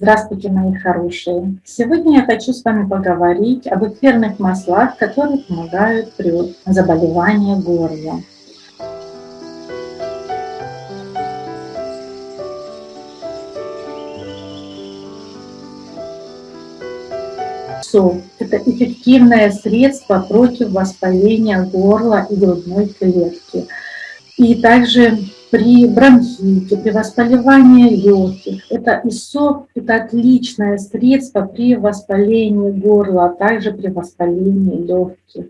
Здравствуйте, мои хорошие! Сегодня я хочу с вами поговорить об эфирных маслах, которые помогают при заболевании горла. Это эффективное средство против воспаления горла и грудной клетки. И также при бронхите, при воспалении легких. Это ИСОП – это отличное средство при воспалении горла, а также при воспалении легких.